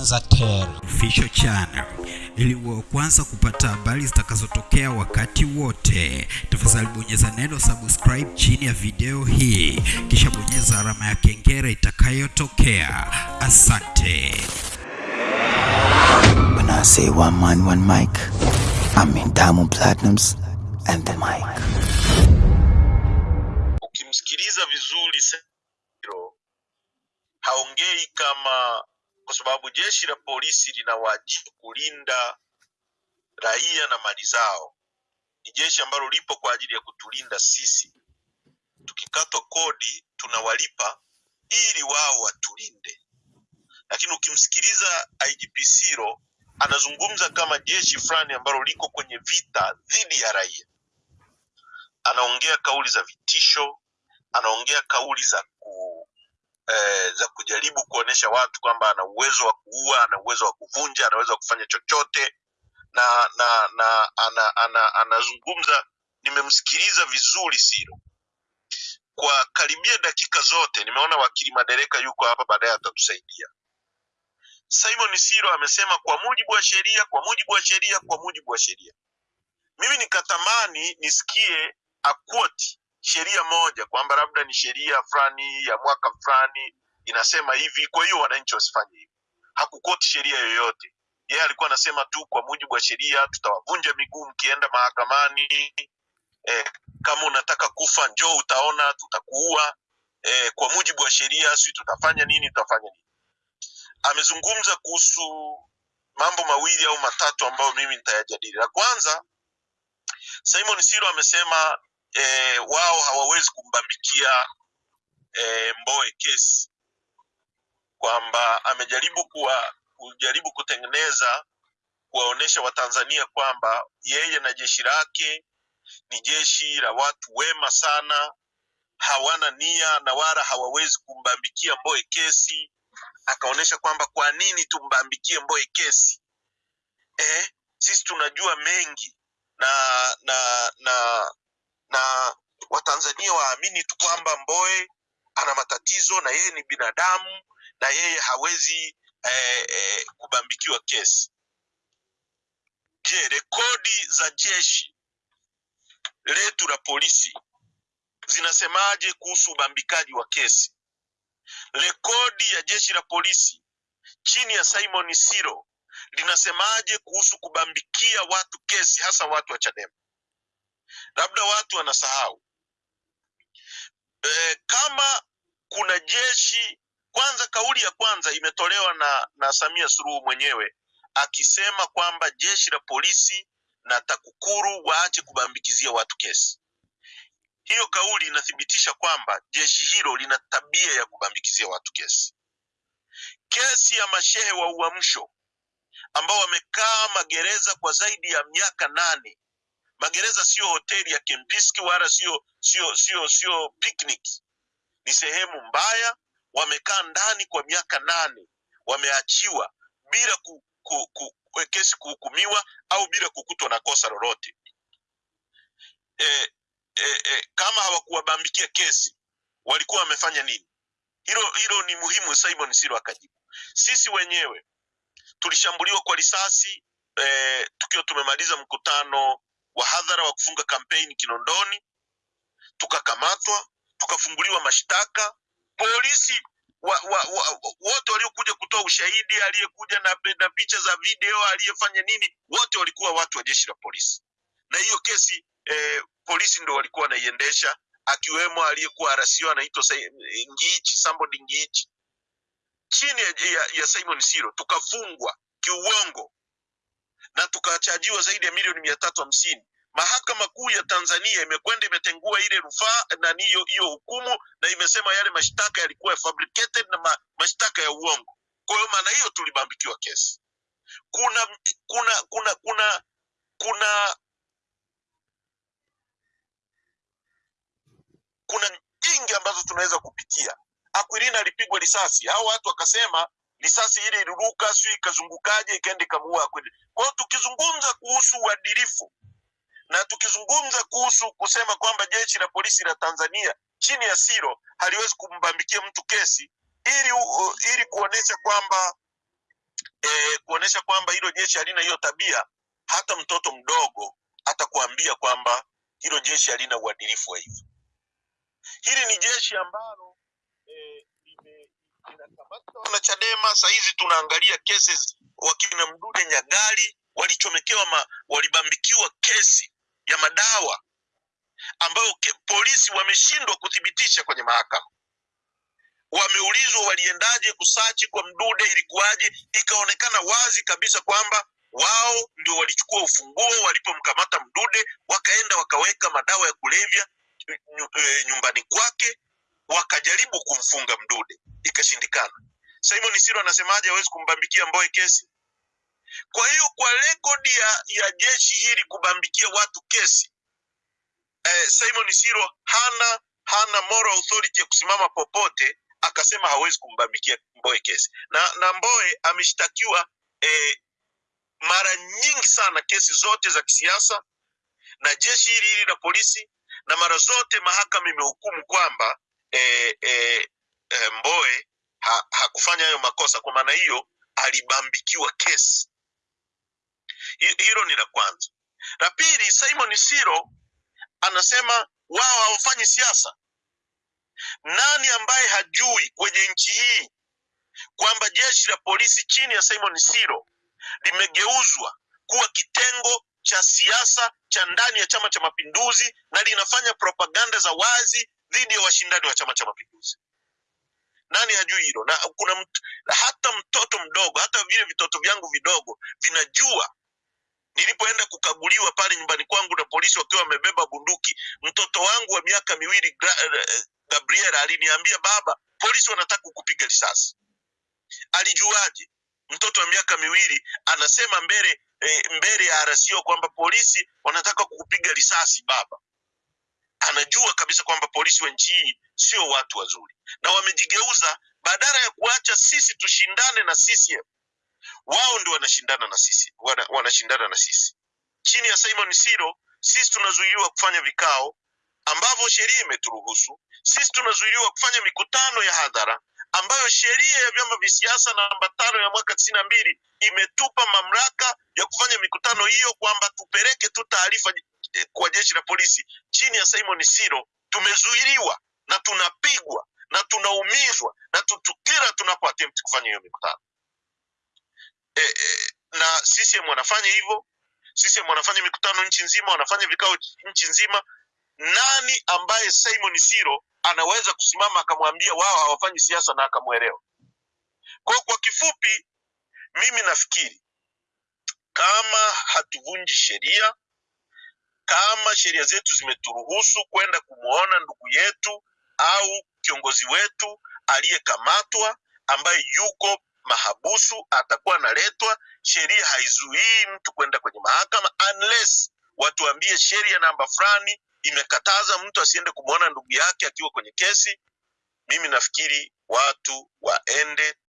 Official Channel ili uwe wa kwanza kupata habari zitakazotokea wakati wote. Tafadhali bonyeza neno subscribe chini ya video hii, kisha bonyeza alama ya kengele itakayotokea. Asante. When I say one man, one mic, I mean Diamond Platinums and the mic. ukimsikiliza vizuri Sero haongei kama, kwa sababu jeshi la polisi lina wajibu kulinda raia na mali zao. Ni jeshi ambalo lipo kwa ajili ya kutulinda sisi. Tukikatwa kodi tunawalipa ili wao watulinde, lakini ukimsikiliza IGP Siro anazungumza kama jeshi fulani ambalo liko kwenye vita dhidi ya raia. Anaongea kauli za vitisho, anaongea kauli za eh, za kujaribu kuonesha watu kwamba ana uwezo wa kuua, ana uwezo wa kuvunja, anaweza kufanya chochote na na na ana, ana, anazungumza. Nimemsikiliza vizuri Siro kwa karibia dakika zote. Nimeona wakili Madereka yuko hapa, baadaye atatusaidia. Simon Siro amesema kwa mujibu wa sheria, kwa mujibu wa sheria, kwa mujibu wa sheria. Mimi nikatamani nisikie akwoti sheria moja kwamba labda ni sheria fulani ya mwaka fulani inasema hivi, kwa hiyo wananchi wasifanye hivi. Hakukoti sheria yoyote. Yeye alikuwa anasema tu kwa mujibu wa sheria tutawavunja miguu mkienda mahakamani. Eh, kama unataka kufa njoo utaona, tutakuua. Eh, kwa mujibu wa sheria, si tutafanya nini, tutafanya nini. Amezungumza kuhusu mambo mawili au matatu ambayo mimi nitayajadili. La kwanza, Simon Siro amesema eh, wao hawawezi kumbambikia e, Mbowe kesi, kwamba amejaribu kuwa kujaribu kutengeneza kuwaonesha Watanzania kwamba yeye na jeshi lake ni jeshi la watu wema sana, hawana nia na wala hawawezi kumbambikia Mbowe kesi. Akaonyesha kwamba kwa nini tumbambikie Mbowe kesi? Eh, sisi tunajua mengi na na na na Watanzania waamini tu kwamba Mboe ana matatizo na yeye ni binadamu na yeye hawezi eh, eh, kubambikiwa kesi. Je, rekodi za jeshi letu la polisi zinasemaje kuhusu ubambikaji wa kesi? Rekodi ya jeshi la polisi chini ya Simon Siro linasemaje kuhusu kubambikia watu kesi, hasa watu wa Chadema? Labda watu wanasahau e, kama kuna jeshi kwanza, kauli ya kwanza imetolewa na, na Samia Suluhu mwenyewe akisema kwamba jeshi la polisi na TAKUKURU waache kubambikizia watu kesi. Hiyo kauli inathibitisha kwamba jeshi hilo lina tabia ya kubambikizia watu kesi. Kesi ya mashehe wa Uamsho ambao wamekaa magereza kwa zaidi ya miaka nane. Magereza sio hoteli ya Kempiski wala sio sio sio sio picnic, ni sehemu mbaya. Wamekaa ndani kwa miaka nane, wameachiwa bila ku, ku, ku, ku, kesi kuhukumiwa au bila kukutwa na kosa lolote. E, e, e, kama hawakuwabambikia kesi walikuwa wamefanya nini? Hilo hilo ni muhimu. Simon Siro akajibu, sisi wenyewe tulishambuliwa kwa risasi eh, tukiwa tumemaliza mkutano wa hadhara wa kufunga kampeni Kinondoni, tukakamatwa tukafunguliwa mashtaka. Polisi wa, wa, wa, wote waliokuja kutoa ushahidi, aliyekuja na, na picha za video, aliyefanya nini, wote walikuwa watu wa jeshi la polisi, na hiyo kesi eh, polisi ndo walikuwa wanaiendesha, akiwemo aliyekuwa RCO anaitwa Ngichi, somebody Ngichi. Chini ya, ya, ya Simon Siro tukafungwa kiuongo na tukachajiwa zaidi ya milioni mia tatu hamsini. Mahakama Kuu ya Tanzania imekwenda imetengua ile rufaa na hiyo hiyo hukumu na imesema yale mashtaka yalikuwa fabricated na ma, mashtaka ya uongo. Kwa hiyo maana hiyo tulibambikiwa kesi. Kuna kuna kuna kuna kuna kuna nyingi ambazo tunaweza kupitia. akwirina alipigwa risasi, hao watu wakasema risasi ile iliruka, sio ikazungukaje, ikaenda ikamuua kweli. Kwa hiyo tukizungumza kuhusu uadilifu na tukizungumza kuhusu kusema kwamba jeshi la polisi la Tanzania chini ya Siro haliwezi kumbambikia mtu kesi ili, uh, ili kuonesha kwamba e, kuonesha kwamba hilo jeshi halina hiyo tabia, hata mtoto mdogo atakuambia kwamba hilo jeshi halina uadilifu wa hivyo. Hili ni jeshi ambalo eh, lime- Chadema. Saa hizi tunaangalia cases, wakina Mdude Nyagali walichomekewa ma, walibambikiwa kesi ya madawa ambayo ke, polisi wameshindwa kuthibitisha kwenye mahakama. Wameulizwa waliendaje kusachi kwa Mdude, ilikuwaje? Ikaonekana wazi kabisa kwamba wao ndio walichukua ufunguo walipomkamata Mdude, wakaenda wakaweka madawa ya kulevya eh, nyumbani kwake, wakajaribu kumfunga Mdude, ikashindikana. Simon Siro anasemaje hawezi kumbambikia mboe kesi? Kwa hiyo kwa rekodi ya, ya jeshi hili kubambikia watu kesi eh, Simon Siro hana hana moral authority ya kusimama popote akasema hawezi kumbambikia mboe kesi, na na Mbowe ameshtakiwa eh, mara nyingi sana kesi zote za kisiasa na jeshi hili hili la polisi, na mara zote mahakama imehukumu kwamba eh, e, e, Mboe ha, hakufanya hayo makosa. Kwa maana hiyo alibambikiwa kesi. Hilo ni la kwanza. La pili, Simon Siro anasema wao hawafanyi siasa. Nani ambaye hajui kwenye nchi hii kwamba jeshi la polisi chini ya Simon Siro limegeuzwa kuwa kitengo cha siasa cha ndani ya Chama cha Mapinduzi na linafanya propaganda za wazi dhidi ya washindani wa Chama cha Mapinduzi. Nani hajui hilo? Na kuna mt, hata mtoto mdogo, hata vile vitoto vyangu vidogo vinajua. Nilipoenda kukaguliwa pale nyumbani kwangu na polisi wakiwa wamebeba bunduki, mtoto wangu wa miaka miwili eh, Gabriel aliniambia, baba, polisi wanataka kukupiga risasi. Alijuaje? Mtoto wa miaka miwili anasema mbele eh, mbele ya RCO kwamba polisi wanataka kukupiga risasi. Baba anajua kabisa kwamba polisi wa nchi hii sio watu wazuri, na wamejigeuza, badala ya kuacha sisi tushindane na CCM, wao ndio wanashindana na sisi, wana, wanashindana na sisi. Chini ya Simon Siro sisi tunazuiliwa kufanya vikao ambavyo sheria imeturuhusu. Sisi tunazuiliwa kufanya mikutano ya hadhara ambayo sheria ya vyama vya siasa namba tano ya mwaka tisini na mbili imetupa mamlaka ya kufanya mikutano hiyo, kwamba tupeleke tu taarifa kwa jeshi la polisi. Chini ya Simon Siro tumezuiliwa na tunapigwa na tunaumizwa na tutukira tunapo attempt kufanya hiyo mikutano e, e, na CCM wanafanya hivyo. CCM wanafanya mikutano nchi nzima, wanafanya vikao nchi nzima. Nani ambaye Simon Siro anaweza kusimama akamwambia wao hawafanyi siasa na akamwelewa? Kwa kwa kifupi, mimi nafikiri kama hatuvunji sheria, kama sheria zetu zimeturuhusu kwenda kumwona ndugu yetu au kiongozi wetu aliyekamatwa ambaye yuko mahabusu, atakuwa analetwa. Sheria haizuii mtu kwenda kwenye mahakama unless watuambie sheria namba fulani imekataza mtu asiende kumwona ndugu yake akiwa kwenye kesi. Mimi nafikiri watu waende